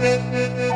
Música